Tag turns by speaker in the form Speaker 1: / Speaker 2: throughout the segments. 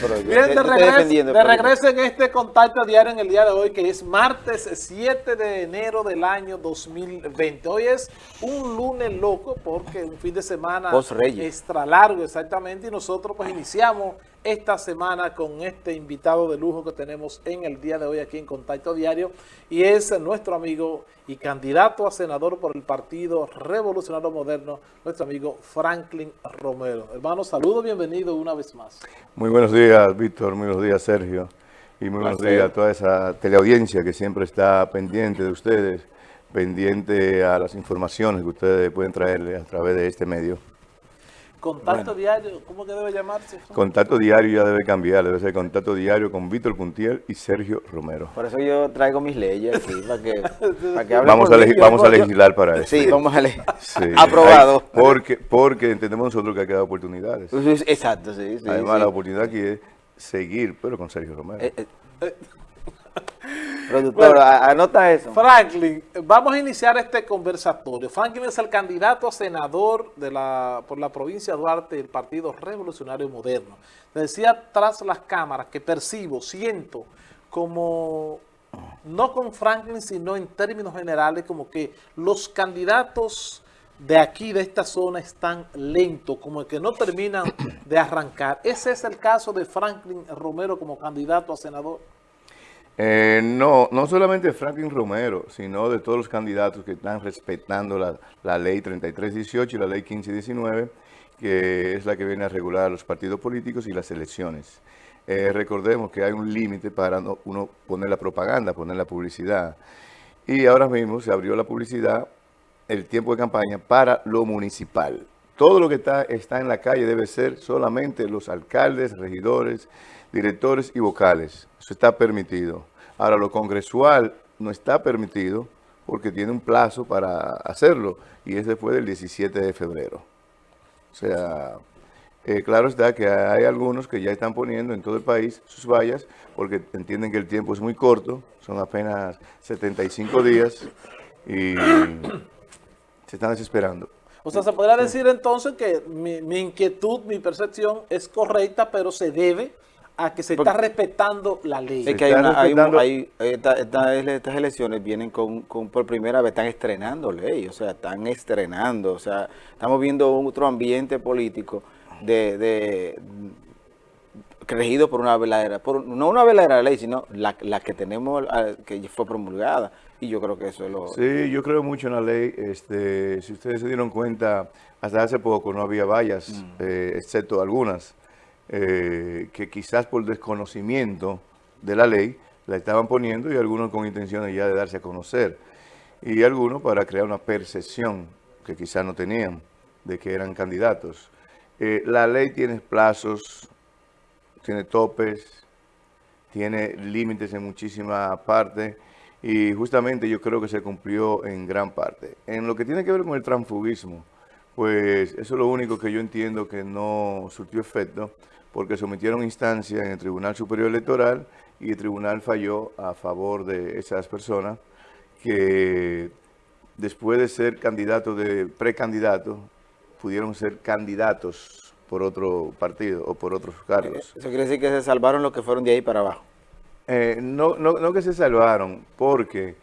Speaker 1: pero
Speaker 2: Bien, de, regreso, de regreso en este contacto diario en el día de hoy, que es martes 7 de enero del año 2020. Hoy es un lunes loco porque un fin de semana extra largo exactamente y nosotros pues iniciamos esta semana con este invitado de lujo que tenemos en el día de hoy aquí en Contacto Diario y es nuestro amigo y candidato a senador por el Partido Revolucionario Moderno, nuestro amigo Franklin Romero. Hermano, saludo, bienvenido una vez más.
Speaker 3: Muy buenos días, Víctor, muy buenos días, Sergio, y muy buenos días a toda esa teleaudiencia que siempre está pendiente de ustedes, pendiente a las informaciones que ustedes pueden traerle a través de este medio.
Speaker 2: Contacto diario, ¿cómo que debe llamarse?
Speaker 3: Contacto diario ya debe cambiar, debe ser contacto diario con Víctor Puntiel y Sergio Romero.
Speaker 1: Por eso yo traigo mis leyes aquí, para que,
Speaker 3: para que vamos, a, vamos a legislar para eso.
Speaker 1: Sí, vamos a legislar. Aprobado.
Speaker 3: porque, porque entendemos nosotros que hay que dar oportunidades.
Speaker 1: Exacto, sí. sí
Speaker 3: Además, la oportunidad aquí es seguir, pero con Sergio Romero. Eh, eh.
Speaker 1: Productor, anota eso.
Speaker 2: Franklin, vamos a iniciar este conversatorio. Franklin es el candidato a senador de la, por la provincia de Duarte del Partido Revolucionario Moderno. decía tras las cámaras que percibo, siento como, no con Franklin, sino en términos generales, como que los candidatos de aquí, de esta zona, están lentos, como que no terminan de arrancar. ¿Ese es el caso de Franklin Romero como candidato a senador?
Speaker 3: Eh, no, no solamente Franklin Romero, sino de todos los candidatos que están respetando la, la ley 3318 y la ley 1519, que es la que viene a regular los partidos políticos y las elecciones. Eh, recordemos que hay un límite para uno poner la propaganda, poner la publicidad. Y ahora mismo se abrió la publicidad, el tiempo de campaña, para lo municipal. Todo lo que está, está en la calle debe ser solamente los alcaldes, regidores, directores y vocales. Eso está permitido. Ahora, lo congresual no está permitido porque tiene un plazo para hacerlo y es después del 17 de febrero. O sea, eh, claro está que hay algunos que ya están poniendo en todo el país sus vallas porque entienden que el tiempo es muy corto, son apenas 75 días y se están desesperando.
Speaker 2: O sea, se podría decir entonces que mi inquietud, mi percepción es correcta, pero se debe a que se está respetando la ley.
Speaker 1: Es que hay, estas elecciones vienen con, por primera vez, están estrenando ley, o sea, están estrenando, o sea, estamos viendo otro ambiente político de, de regido por una verdadera, por, no una verdadera ley, sino la, que tenemos, que fue promulgada, y yo creo que eso es lo...
Speaker 3: Sí, yo creo mucho en la ley, este, si ustedes se dieron cuenta, hasta hace poco no había vallas, mm. eh, excepto algunas, eh, que quizás por desconocimiento de la ley la estaban poniendo y algunos con intenciones ya de darse a conocer y algunos para crear una percepción que quizás no tenían de que eran candidatos. Eh, la ley tiene plazos, tiene topes, tiene límites en muchísima parte y justamente yo creo que se cumplió en gran parte. En lo que tiene que ver con el transfugismo, pues eso es lo único que yo entiendo que no surtió efecto, porque sometieron instancia en el Tribunal Superior Electoral y el tribunal falló a favor de esas personas que después de ser candidatos de precandidatos, pudieron ser candidatos por otro partido o por otros cargos.
Speaker 1: ¿Eso quiere decir que se salvaron los que fueron de ahí para abajo?
Speaker 3: Eh, no, no, no que se salvaron, porque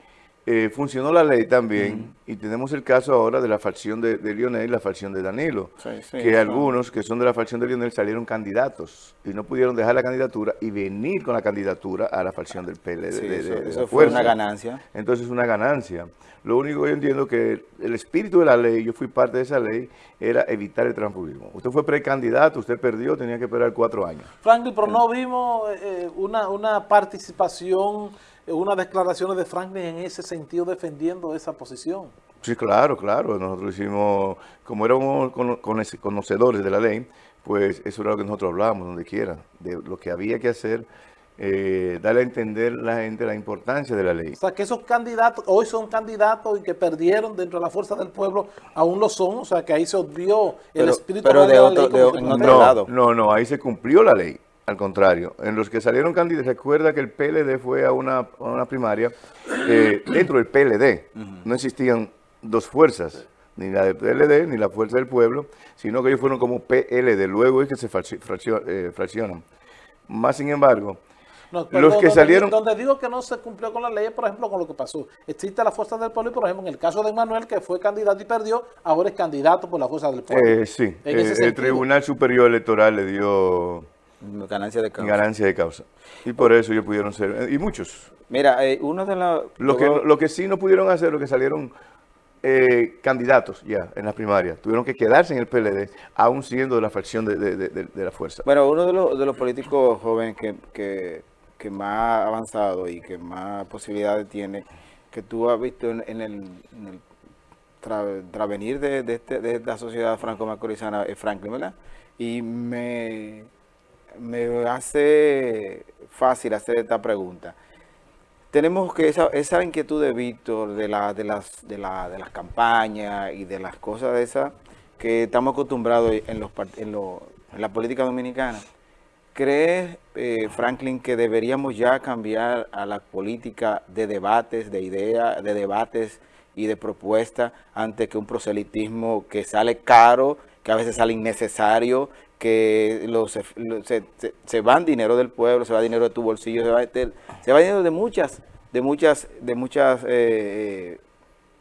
Speaker 3: eh, funcionó la ley también y tenemos el caso ahora de la facción de, Lionel y la facción de Danilo, que algunos que son de la facción de Lionel salieron candidatos y no pudieron dejar la candidatura y venir con la candidatura a la facción del PLD.
Speaker 1: eso, fue una ganancia.
Speaker 3: Entonces es una ganancia. Lo único que yo entiendo que el espíritu de la ley, yo fui parte de esa ley, era evitar el transfugismo. Usted fue precandidato, usted perdió, tenía que esperar cuatro años.
Speaker 2: Franklin, pero no vimos eh, una, una participación unas declaraciones de Franklin en ese sentido defendiendo esa posición.
Speaker 3: Sí, claro, claro. Nosotros hicimos, como éramos conocedores de la ley, pues eso era lo que nosotros hablábamos donde quiera, de lo que había que hacer, eh, darle a entender a la gente la importancia de la ley.
Speaker 2: O sea, que esos candidatos, hoy son candidatos y que perdieron dentro de la fuerza del pueblo, aún lo son, o sea, que ahí se obvió el espíritu
Speaker 1: de, la ley.
Speaker 3: no, no, no, ahí se cumplió la ley. Al contrario, en los que salieron candidatos, recuerda que el PLD fue a una, primaria, eh, dentro del PLD no existían dos fuerzas, ni la del PLD ni la Fuerza del Pueblo, sino que ellos fueron como PLD, luego es que se eh, fraccionan. Más sin embargo,
Speaker 2: los que salieron... Donde digo que no se cumplió con la ley, por ejemplo, con lo que pasó. Existe la fuerza del pueblo y, por ejemplo, en el caso de Manuel, que fue candidato y perdió, ahora es candidato por la fuerza del pueblo.
Speaker 3: Eh, sí, eh, el Tribunal Superior Electoral le dio...
Speaker 1: Ganancia de causa.
Speaker 3: Ganancia de causa. Y por eso ellos pudieron ser... Y muchos.
Speaker 1: Mira, uno de los...
Speaker 3: Lo que, lo que sí no pudieron hacer, lo que salieron eh, candidatos ya en las primarias. Tuvieron que quedarse en el PLD, aún siendo de la fracción de, la fuerza.
Speaker 1: Bueno, uno de los, de los políticos jóvenes que, que, más avanzado y que más posibilidades tiene, que tú has visto en, el, en el travenir de, de, este, de esta sociedad franco-macorizana es Franklin, ¿verdad? Y me, me hace fácil hacer esta pregunta tenemos que esa, inquietud de Víctor de, la, de, las, de, la, de las campañas y de las cosas de esas que estamos acostumbrados en, los, en, lo, en la política dominicana. ¿Crees, eh, Franklin, que deberíamos ya cambiar a la política de debates, de ideas, de debates y de propuestas ante que un proselitismo que sale caro, que a veces sale innecesario, que los, se, se, se, van dinero del pueblo, se va dinero de tu bolsillo, se va, se va dinero de muchas, de muchas, de muchas, eh, eh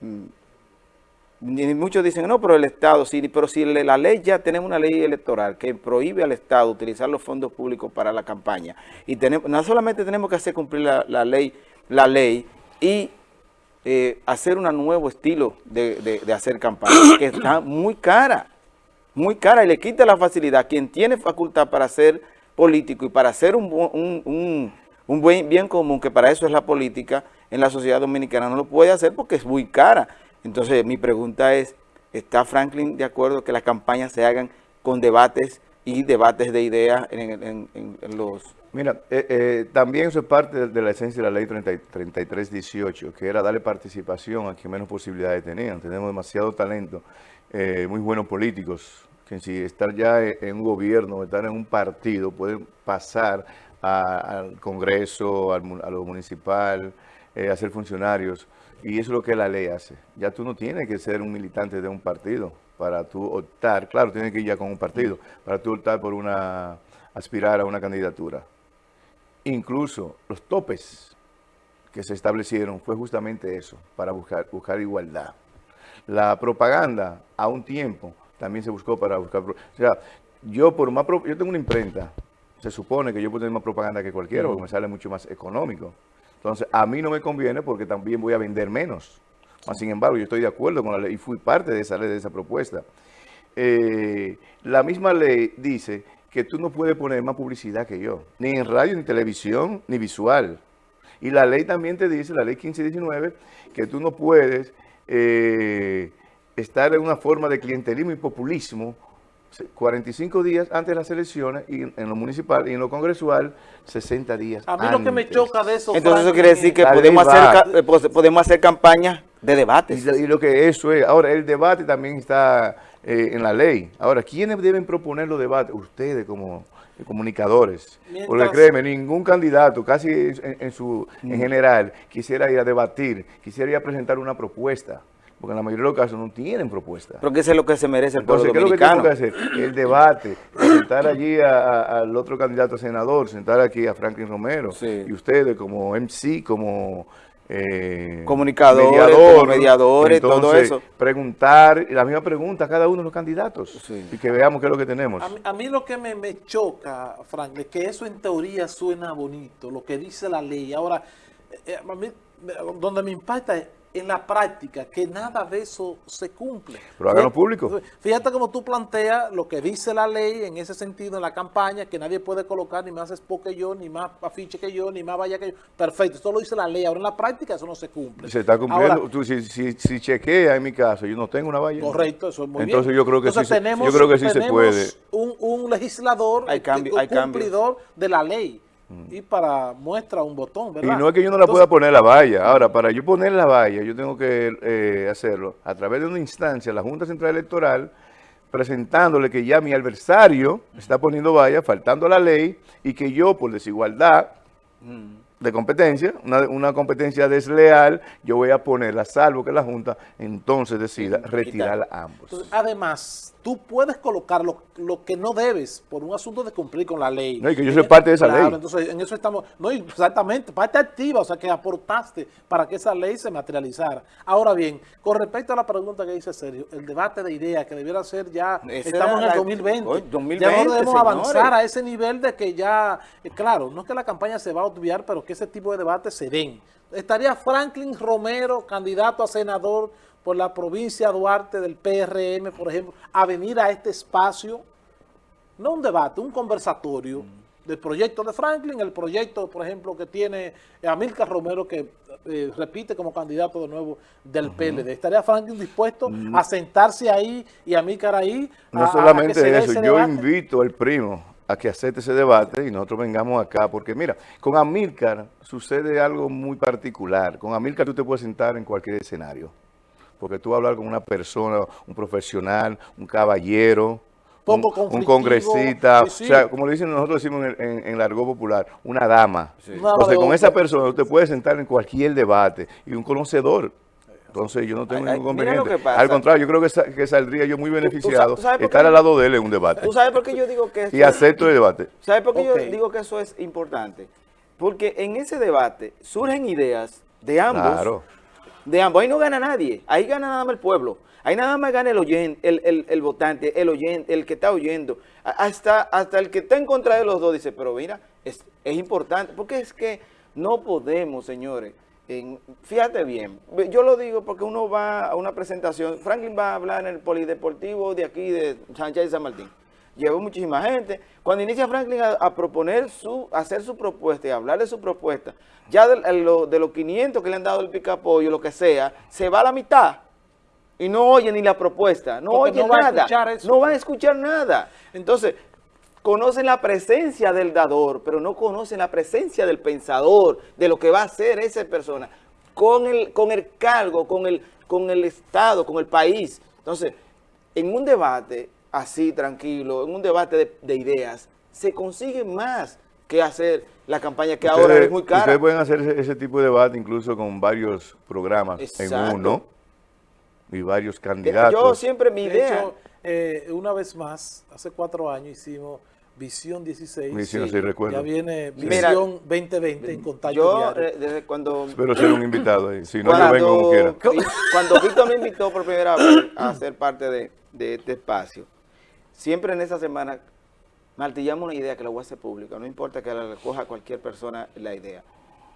Speaker 1: mm, muchos dicen, no, pero el Estado, sí, pero si la ley, ya tenemos una ley electoral que prohíbe al Estado utilizar los fondos públicos para la campaña, y tenemos, no solamente tenemos que hacer cumplir la, ley, la ley y eh, hacer un nuevo estilo de, de hacer campaña, que está muy cara, muy cara y le quita la facilidad. Quien tiene facultad para ser político y para hacer un, un, un, buen bien común, que para eso es la política en la sociedad dominicana, no lo puede hacer porque es muy cara. Entonces mi pregunta es, ¿está Franklin de acuerdo que las campañas se hagan con debates y debates de ideas en, los...
Speaker 3: Mira, eh, eh, también eso es parte de, la esencia de la ley 3318, que era darle participación a quien menos posibilidades tenían. Tenemos demasiado talento eh, muy buenos políticos, que si estar ya en un gobierno, estar en un partido, pueden pasar al Congreso, al, a lo municipal, eh, a ser funcionarios. Y eso es lo que la ley hace. Ya tú no tienes que ser un militante de un partido para tú optar, claro, tienes que ir ya con un partido, para tú optar por una, aspirar a una candidatura. Incluso los topes que se establecieron fue justamente eso, para buscar, buscar igualdad. La propaganda a un tiempo también se buscó para buscar... O sea, yo por más... Yo tengo una imprenta. Se supone que yo puedo tener más propaganda que cualquiera porque me sale mucho más económico. Entonces, a mí no me conviene porque también voy a vender menos. sin embargo, yo estoy de acuerdo con la ley y fui parte de esa ley, de esa propuesta. Eh, la misma ley dice que tú no puedes poner más publicidad que yo, ni en radio, ni televisión, ni visual. Y la ley también te dice, la ley 1519, que tú no puedes eh, estar en una forma de clientelismo y populismo 45 días antes de las elecciones y en lo municipal y en lo congresual 60 días
Speaker 2: A mí lo que me choca de eso...
Speaker 1: Entonces eso quiere decir que podemos hacer, eh, podemos hacer campañas de debates.
Speaker 3: Y, lo que eso es. Ahora, el debate también está eh, en la ley. Ahora, ¿quiénes deben proponer los debates? Ustedes como comunicadores. Porque créeme, ningún candidato, casi en, su, en mm. general, quisiera ir a debatir, quisiera ir a presentar una propuesta. Porque en la mayoría de los casos no tienen propuesta.
Speaker 1: Porque eso es lo que se merece el pueblo dominicano.
Speaker 3: ¿qué es lo que tengo que hacer? El debate, sentar allí al otro candidato a senador, sentar aquí a Franklin Romero, y ustedes como MC, como
Speaker 1: eh, comunicadores, mediadores, todo eso.
Speaker 3: Preguntar, la misma pregunta a cada uno de los candidatos y que veamos qué es lo que tenemos.
Speaker 2: A mí, lo que me, choca, Frank, es que eso en teoría suena bonito, lo que dice la ley. Ahora, eh, eh, a mí, donde me impacta es en la práctica que nada de eso se cumple.
Speaker 3: Pero háganlo público.
Speaker 2: Fíjate como tú planteas lo que dice la ley en ese sentido en la campaña, que nadie puede colocar ni más spot que yo, ni más afiche que yo, ni más vaya que yo. Perfecto, eso lo dice la ley. Ahora en la práctica eso no se cumple.
Speaker 3: Se está cumpliendo. tú, si, si, si, chequea en mi caso, yo no tengo una valla.
Speaker 2: Correcto, eso es muy
Speaker 3: Entonces
Speaker 2: bien.
Speaker 3: yo creo que sí, yo creo que sí se puede.
Speaker 2: Un, un legislador,
Speaker 1: hay cambio, un
Speaker 2: cumplidor de la ley y para muestra un botón, ¿verdad?
Speaker 3: Y no es que yo no la pueda poner la valla. Ahora, para yo poner la valla, yo tengo que eh, hacerlo a través de una instancia, la Junta Central Electoral, presentándole que ya mi adversario está poniendo valla, faltando a la ley, y que yo, por desigualdad, de competencia, una, una, competencia desleal, yo voy a ponerla, salvo que la Junta entonces decida retirar a ambos.
Speaker 2: además, tú puedes colocar lo, que no debes por un asunto de cumplir con la ley.
Speaker 3: No, y que yo soy parte de esa ley.
Speaker 2: entonces en eso estamos, no exactamente, parte activa, o sea que aportaste para que esa ley se materializara. Ahora bien, con respecto a la pregunta que dice Sergio, el debate de ideas que debiera ser ya, estamos en el 2020, ya no debemos avanzar a ese nivel de que ya, eh, claro, no es que la campaña se va a obviar, pero que ese tipo de debates se den. Estaría Franklin Romero, candidato a senador por la provincia Duarte del PRM, por ejemplo, a venir a este espacio, no un debate, un conversatorio del proyecto de Franklin, el proyecto, por ejemplo, que tiene Amílcar Romero, que eh, repite como candidato de nuevo del PLD. ¿Estaría Franklin dispuesto mm. a sentarse ahí y Amílcar ahí?
Speaker 3: No solamente eso, yo invito al primo a que acepte ese debate y nosotros vengamos acá, porque mira, con Amílcar sucede algo muy particular. Con Amílcar tú te puedes sentar en cualquier escenario porque tú vas a hablar con una persona, un profesional, un caballero, un, congresista, o sea, como le dicen nosotros decimos en, en, largo popular, una dama. Entonces, con esa persona usted puede sentar en cualquier debate y un conocedor. Entonces, yo no tengo ningún inconveniente. Al contrario, yo creo que, que saldría yo muy beneficiado estar al lado de él en un debate.
Speaker 1: ¿Tú sabes por qué yo digo que
Speaker 3: Y acepto el debate.
Speaker 1: ¿Sabes por qué yo digo que eso es importante? Porque en ese debate surgen ideas de ambos. Claro de ambos. Ahí no gana nadie, ahí gana nada más el pueblo. Ahí nada más gana el oyente, el, votante, el oyente, el que está oyendo. Hasta, hasta el que está en contra de los dos dice, pero mira, es, importante, porque es que no podemos, señores, fíjate bien, yo lo digo porque uno va a una presentación, Franklin va a hablar en el polideportivo de aquí, de Sánchez de San Martín llevó muchísima gente. Cuando inicia Franklin a, proponer su, hacer su propuesta y hablar de su propuesta, ya de, de, los 500 que le han dado el picapollo, lo que sea, se va a la mitad y no oye ni la propuesta, no oye nada, no va a escuchar nada. Entonces, conocen la presencia del dador, pero no conocen la presencia del pensador, de lo que va a hacer esa persona, con el, con el cargo, con el, con el Estado, con el país. Entonces, en un debate así, tranquilo, en un debate de, ideas, se consigue más que hacer la campaña que ahora es muy cara.
Speaker 3: Ustedes pueden hacer ese, tipo de debate incluso con varios programas en uno y varios candidatos.
Speaker 1: Yo siempre mi idea...
Speaker 2: Eh, una vez más, hace cuatro años hicimos Visión 16.
Speaker 3: Visión, sí, recuerdo.
Speaker 2: Ya viene Visión 2020 en contacto
Speaker 1: Yo, eh, desde cuando...
Speaker 3: Espero ser un invitado ahí, si no, yo vengo como quiera.
Speaker 1: Cuando Víctor me invitó por primera vez a ser parte de, de este espacio, siempre en esa semana martillamos una idea que la voy a hacer pública, no importa que la recoja cualquier persona la idea.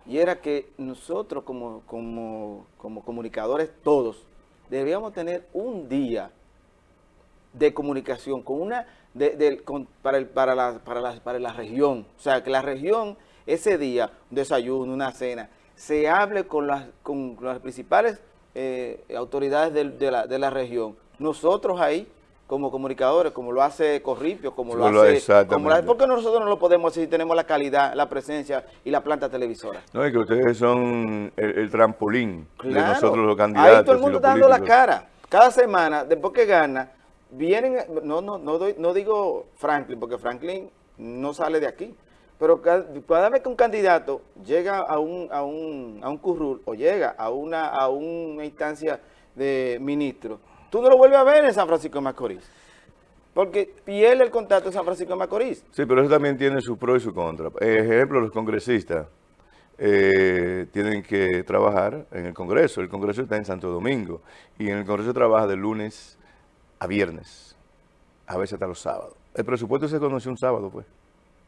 Speaker 1: Y era que nosotros como, como, comunicadores todos debíamos tener un día de comunicación con una de, para, el, para, la, para, la, para la región. O sea, que la región, ese día, un desayuno, una cena, se hable con las, con las principales eh, autoridades de, la, de la región. Nosotros ahí como comunicadores, como lo hace Corripio, como lo hace... Como ¿Por qué nosotros no lo podemos hacer si tenemos la calidad, la presencia y la planta televisora?
Speaker 3: No, es que ustedes son el, trampolín de nosotros los candidatos.
Speaker 1: Ahí todo el mundo está dando la cara. Cada semana, después que gana, vienen... No, no, no, doy, no digo Franklin, porque Franklin no sale de aquí. Pero cada, vez que un candidato llega a un, a un, a un currul o llega a una, a una instancia de ministro, tú no lo vuelves a ver en San Francisco de Macorís. Porque pierde el contacto en San Francisco de Macorís.
Speaker 3: Sí, pero eso también tiene su pro y su contra. Ejemplo, los congresistas eh, tienen que trabajar en el Congreso. El Congreso está en Santo Domingo. Y en el Congreso trabaja de lunes a viernes. A veces hasta los sábados. El presupuesto se conoció un sábado, pues.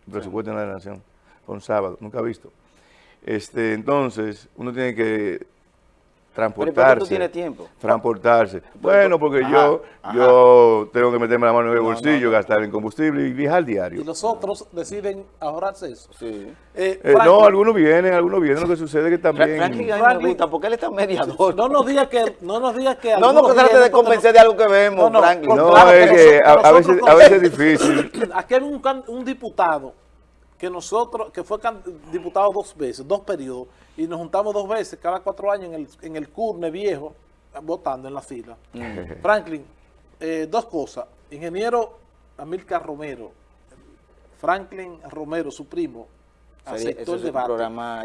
Speaker 3: El presupuesto de la nación. Un sábado. Nunca visto. Este, entonces, uno tiene que transportarse.
Speaker 1: tú tienes tiempo?
Speaker 3: Transportarse. Bueno, porque yo yo tengo que meterme la mano en el bolsillo, gastar en combustible y viajar diario.
Speaker 2: Y los otros deciden ahorrarse eso.
Speaker 3: Sí. Eh, eh, no, algunos vienen, algunos vienen. Lo que sucede es que también...
Speaker 1: Franklin, Franklin porque él está mediador.
Speaker 2: No nos digas que... No nos digas que...
Speaker 1: No nos trate de convencer de algo que vemos, no, Franklin.
Speaker 3: No, es que, a, veces, a veces es difícil.
Speaker 2: Aquí hay un, un diputado que nosotros, que fue diputado dos veces, dos periodos, y nos juntamos dos veces, cada cuatro años en el, en el curne viejo, votando en la fila. Mm. Franklin, eh, dos cosas. Ingeniero Amilcar Romero, Franklin Romero, su primo, aceptó el debate.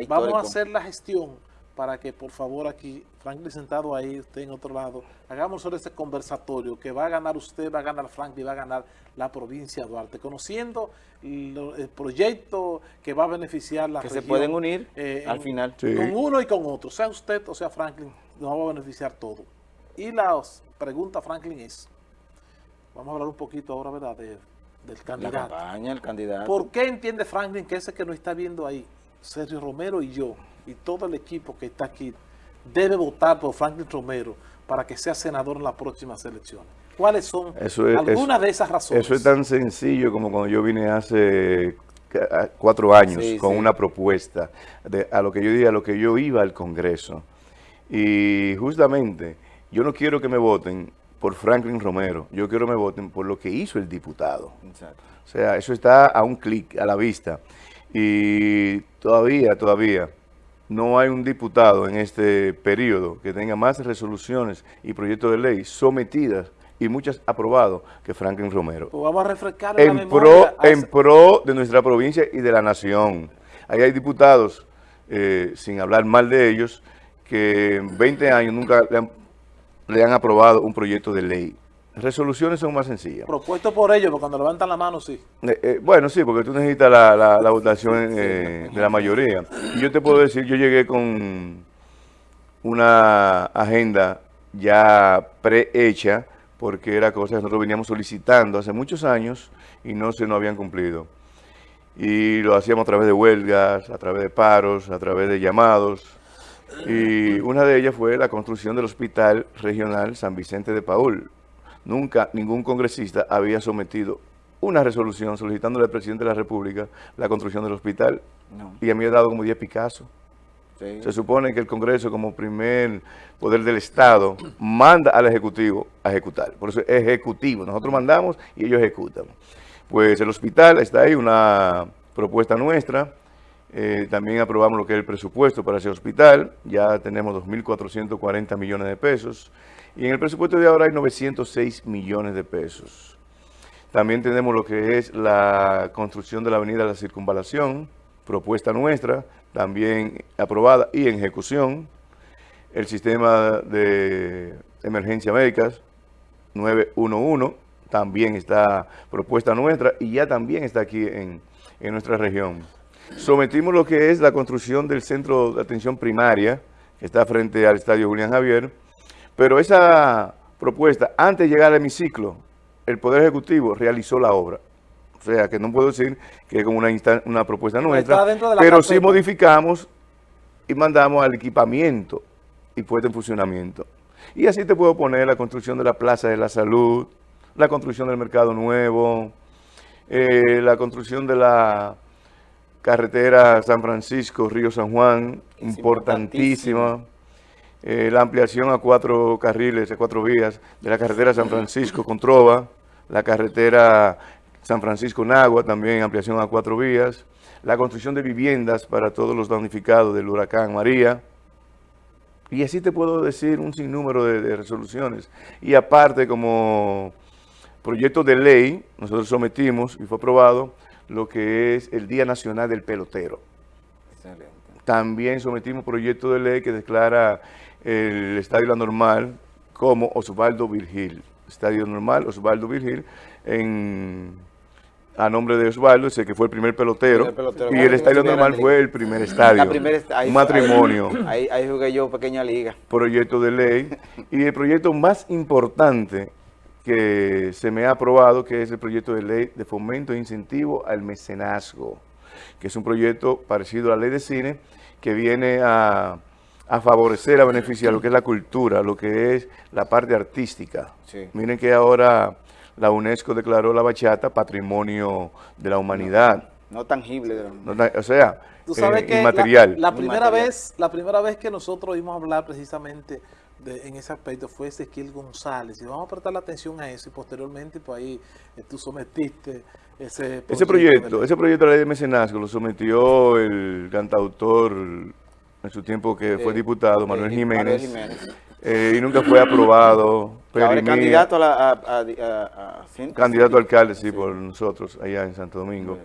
Speaker 2: Vamos a hacer la gestión para que por favor aquí, Franklin sentado ahí, usted en otro lado, hagamos sobre ese conversatorio que va a ganar usted, va a ganar Franklin, va a ganar la provincia de Duarte, conociendo el proyecto que va a beneficiar la
Speaker 1: que se pueden unir eh, al final.
Speaker 2: Con uno y con otro, sea usted o sea Franklin, nos va a beneficiar todo. Y la pregunta, Franklin, es, vamos a hablar un poquito ahora, ¿verdad?, del candidato.
Speaker 1: La campaña, el candidato.
Speaker 2: ¿Por qué entiende Franklin que ese que nos está viendo ahí, Sergio Romero y yo, y todo el equipo que está aquí debe votar por Franklin Romero para que sea senador en las próximas elecciones. ¿Cuáles son algunas de esas razones?
Speaker 3: Eso es tan sencillo como cuando yo vine hace cuatro años con una propuesta de, a lo que yo dije, a lo que yo iba al Congreso. Y justamente, yo no quiero que me voten por Franklin Romero, yo quiero que me voten por lo que hizo el diputado. O sea, eso está a un clic, a la vista. Y todavía, todavía, no hay un diputado en este periodo que tenga más resoluciones y proyectos de ley sometidas y muchas aprobados que Franklin Romero.
Speaker 2: Pues vamos a refrescar
Speaker 3: en pro, En pro de nuestra provincia y de la nación. Ahí hay diputados, eh, sin hablar mal de ellos, que en 20 años nunca le han aprobado un proyecto de ley. Resoluciones son más sencillas.
Speaker 2: Propuesto por ellos, porque cuando levantan la mano, sí.
Speaker 3: Eh, eh, bueno, sí, porque tú necesitas la, votación eh, de la mayoría. Y yo te puedo decir, yo llegué con una agenda ya prehecha, porque era cosa que nosotros veníamos solicitando hace muchos años y no se nos habían cumplido. Y lo hacíamos a través de huelgas, a través de paros, a través de llamados. Y una de ellas fue la construcción del Hospital Regional San Vicente de Paul, Nunca ningún congresista había sometido una resolución solicitándole al presidente de la República la construcción del hospital. Y a mí he dado como 10 Picasso. Se supone que el Congreso, como primer poder del Estado, manda al Ejecutivo a ejecutar. Por eso es ejecutivo. Nosotros mandamos y ellos ejecutan. Pues el hospital está ahí, una propuesta nuestra. Eh, también aprobamos lo que es el presupuesto para ese hospital. Ya tenemos 2.440 millones de pesos. Y en el presupuesto de ahora hay 906 millones de pesos. También tenemos lo que es la construcción de la avenida de la Circunvalación, propuesta nuestra, también aprobada y en ejecución. El sistema de emergencia médicas 911, también está propuesta nuestra y ya también está aquí en, en nuestra región. Sometimos lo que es la construcción del centro de atención primaria, que está frente al Estadio Julián Javier, pero esa propuesta, antes de llegar al hemiciclo, el Poder Ejecutivo realizó la obra. O sea, que no puedo decir que es como una, una propuesta nuestra, pero sí modificamos y mandamos al equipamiento y puesta en funcionamiento. Y así te puedo poner la construcción de la Plaza de la Salud, la construcción del Mercado Nuevo, eh, la construcción de la carretera San Francisco, Río San Juan, importantísima. Eh, la ampliación a cuatro carriles, a cuatro vías de la carretera San Francisco con Trova, la carretera San Francisco-Nagua, también ampliación a cuatro vías, la construcción de viviendas para todos los damnificados del huracán María, y así te puedo decir un sinnúmero de, de resoluciones. Y aparte, como proyecto de ley, nosotros sometimos y fue aprobado lo que es el Día Nacional del Pelotero. Excelente. También sometimos proyecto de ley que declara el Estadio La Normal como Osvaldo Virgil. Estadio Normal, Osvaldo Virgil, en, a nombre de Osvaldo, ese que fue el primer pelotero, y el Estadio Normal fue el primer estadio, un matrimonio.
Speaker 1: Ahí, ahí jugué yo pequeña liga.
Speaker 3: Proyecto de ley, y el proyecto más importante que se me ha aprobado, que es el proyecto de ley de fomento e incentivo al mecenazgo, que es un proyecto parecido a la ley de cine, que viene a a favorecer, a beneficiar lo que es la cultura, lo que es la parte artística. Miren que ahora la UNESCO declaró la bachata patrimonio de la humanidad.
Speaker 1: No, tangible.
Speaker 3: o sea, ¿Tú sabes eh, inmaterial.
Speaker 2: La, primera Vez, la primera vez que nosotros oímos hablar precisamente en ese aspecto fue Ezequiel González. Y vamos a prestar la atención a eso y posteriormente pues ahí eh, tú sometiste ese
Speaker 3: proyecto. Ese proyecto, ese proyecto de la ley de mecenazgo lo sometió el cantautor en su tiempo que fue diputado, Manuel Jiménez, eh, y nunca fue aprobado.
Speaker 1: Ahora candidato a, la,
Speaker 3: Candidato alcalde, sí, por nosotros, allá en Santo Domingo.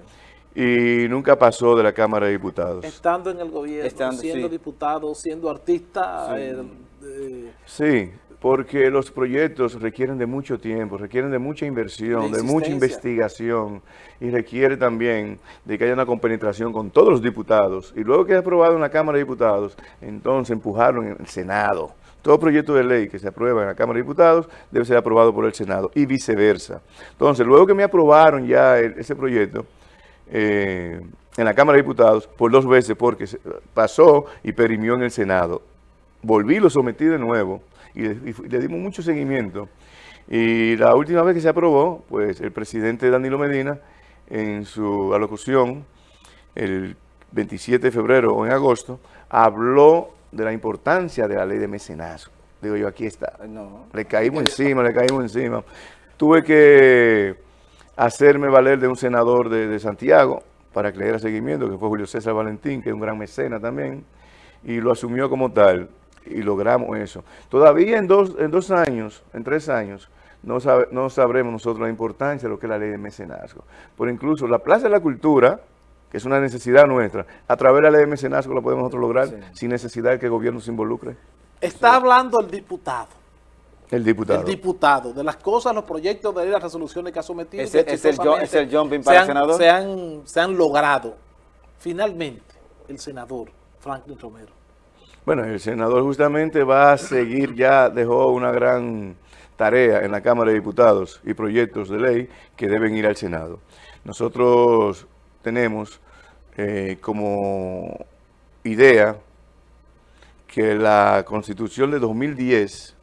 Speaker 3: y nunca pasó de la Cámara de Diputados.
Speaker 2: Estando en el gobierno, siendo diputado, siendo artista.
Speaker 3: Sí. Eh, porque los proyectos requieren de mucho tiempo, requieren de mucha inversión, de mucha investigación y requiere también de que haya una compenetración con todos los diputados. Y luego que es aprobado en la Cámara de Diputados, entonces empujarlo en el Senado. Todo proyecto de ley que se aprueba en la Cámara de Diputados debe ser aprobado por el Senado y viceversa. Entonces, luego que me aprobaron ya ese proyecto, eh, en la Cámara de Diputados por dos veces porque pasó y perimió en el Senado. Volví, lo sometí de nuevo y le, dimos mucho seguimiento. Y la última vez que se aprobó, pues el presidente Danilo Medina, en su alocución, el 27 de febrero o en agosto, habló de la importancia de la ley de mecenazgo. Digo yo, aquí está. Le caímos encima, le caímos encima. Tuve que hacerme valer de un senador de, Santiago para que le diera seguimiento, que fue Julio César Valentín, que es un gran mecena también, y lo asumió como tal, y logramos eso. Todavía en dos, en dos años, en tres años, no, no sabremos nosotros la importancia de lo que es la ley de mecenazgo. Por incluso la Plaza de la Cultura, que es una necesidad nuestra, a través de la ley de mecenazgo la podemos nosotros lograr sin necesidad de que el gobierno se involucre.
Speaker 2: Está hablando el diputado.
Speaker 3: El diputado.
Speaker 2: El diputado. De las cosas, los proyectos de las resoluciones que ha sometido.
Speaker 1: Es, es, el, jumping para el senador.
Speaker 2: Se han, se han logrado. Finalmente, el senador Franklin Romero.
Speaker 3: Bueno, el senador justamente va a seguir, ya dejó una gran tarea en la Cámara de Diputados y proyectos de ley que deben ir al Senado. Nosotros tenemos eh, como idea que la Constitución de 2010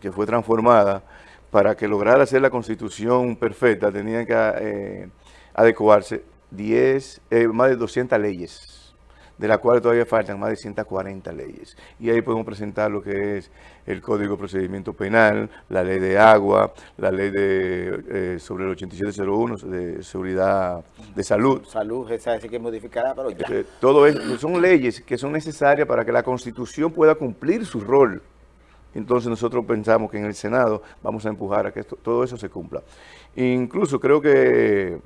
Speaker 3: que fue transformada, para que lograra ser la constitución perfecta, tenían que eh, adecuarse 10, eh, más de 200 leyes, de las cuales todavía faltan más de 140 leyes. Y ahí podemos presentar lo que es el Código de Procedimiento Penal, la Ley de Agua, la Ley de eh, sobre el 8701 de Seguridad de Salud.
Speaker 1: Salud, esa sí que modificará, pero ya.
Speaker 3: todo eso son leyes que son necesarias para que la Constitución pueda cumplir su rol entonces nosotros pensamos que en el Senado vamos a empujar a que todo eso se cumpla. Incluso creo que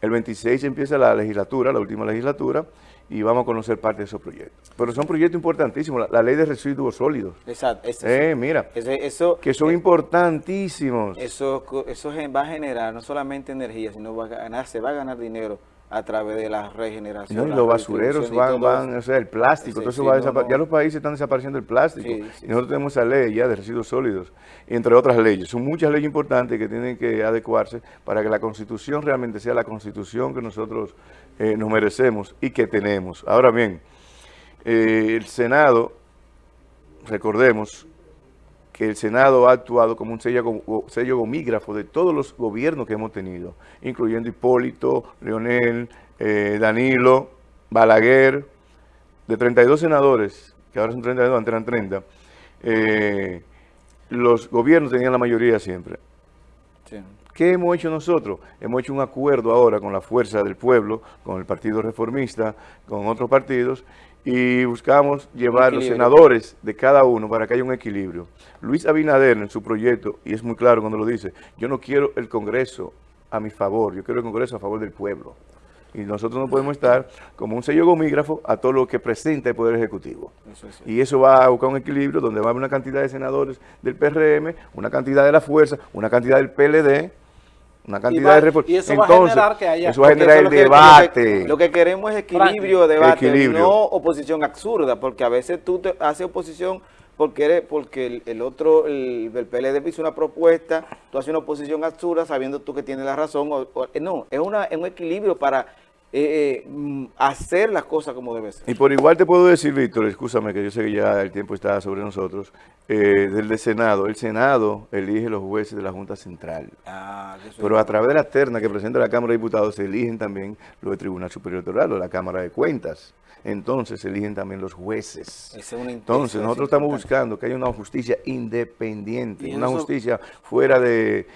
Speaker 3: el 26 empieza la legislatura, la última legislatura, y vamos a conocer parte de esos proyectos. Pero son proyectos importantísimos, la, ley de residuos sólidos.
Speaker 1: Exacto.
Speaker 3: eh, mira, eso, que son importantísimos.
Speaker 1: Eso, eso va a generar no solamente energía, sino va a ganar, se va a ganar dinero a través de la regeneración.
Speaker 3: y los basureros van, van, o sea, el plástico, todo eso va ya los países están desapareciendo el plástico. y nosotros tenemos esa ley ya de residuos sólidos, entre otras leyes. Son muchas leyes importantes que tienen que adecuarse para que la Constitución realmente sea la Constitución que nosotros eh, nos merecemos y que tenemos. Ahora bien, eh, el Senado, recordemos, que el Senado ha actuado como un sello, sello gomígrafo de todos los gobiernos que hemos tenido, incluyendo Hipólito, Leonel, eh, Danilo, Balaguer, de 32 senadores, que ahora son 32, antes eran 30, eh, los gobiernos tenían la mayoría siempre. ¿Qué hemos hecho nosotros? Hemos hecho un acuerdo ahora con la fuerza del pueblo, con el Partido Reformista, con otros partidos, y buscamos llevar los senadores de cada uno para que haya un equilibrio. Luis Abinader en su proyecto, y es muy claro cuando lo dice, yo no quiero el Congreso a mi favor, yo quiero el Congreso a favor del pueblo. Y nosotros no podemos estar como un sello gomígrafo a todo lo que presenta el Poder Ejecutivo. Y eso va a buscar un equilibrio donde va a haber una cantidad de senadores del PRM, una cantidad de la fuerza, una cantidad del PLD, una cantidad de
Speaker 2: Y eso va a generar que haya...
Speaker 3: Eso va a generar el debate.
Speaker 1: Lo que, queremos es equilibrio de debate, no oposición absurda, porque a veces tú te haces oposición porque porque el, otro, el, PLD hizo una propuesta, tú haces una oposición absurda sabiendo tú que tienes la razón. no, es, una, es un equilibrio para eh, eh, mm, hacer las cosas como debe ser.
Speaker 3: Y por igual te puedo decir, Víctor, escúchame que yo sé que ya el tiempo está sobre nosotros, eh, del Senado. El Senado elige los jueces de la Junta Central. Ah, Pero a través de la terna que presenta la Cámara de Diputados se eligen también los del Tribunal Superior Electoral o la Cámara de Cuentas. Entonces se eligen también los jueces. Entonces nosotros estamos buscando que haya una justicia independiente, una justicia fuera de,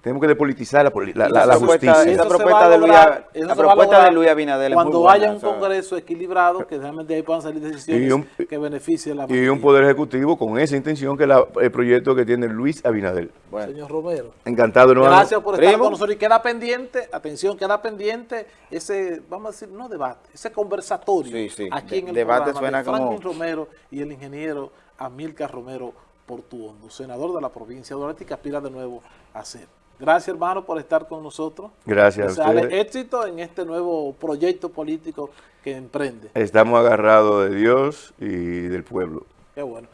Speaker 3: tenemos que depolitizar la, la, justicia.
Speaker 1: Esa propuesta, de Luis, la propuesta de Luis Abinader
Speaker 2: Cuando haya un Congreso equilibrado, que realmente ahí puedan salir decisiones que beneficien la
Speaker 3: Y un Poder Ejecutivo con esa intención que el proyecto que tiene Luis Abinader.
Speaker 2: Señor Romero.
Speaker 3: Encantado.
Speaker 2: No, Gracias por estar con nosotros. Y queda pendiente, atención, queda pendiente ese, vamos a decir, no debate, ese conversatorio aquí en el
Speaker 1: debate
Speaker 2: programa
Speaker 1: de Franklin
Speaker 2: Romero y el ingeniero Amilcar Romero Portuondo, senador de la provincia de Duarte que aspira de nuevo a ser. Gracias, hermano, por estar con nosotros.
Speaker 3: Gracias a ustedes.
Speaker 2: éxito en este nuevo proyecto político que emprende.
Speaker 3: Estamos agarrados de Dios y del pueblo.
Speaker 2: Qué bueno.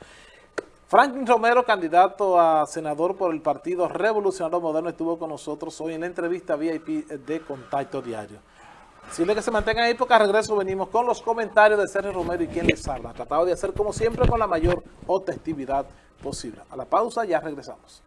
Speaker 2: Franklin Romero, candidato a senador por el Partido Revolucionario Moderno, estuvo con nosotros hoy en la entrevista VIP de Contacto Diario. Decirle que se mantengan ahí porque a regreso venimos con los comentarios de Sergio Romero y quien les habla. Tratado de hacer como siempre con la mayor objetividad posible. A la pausa ya regresamos.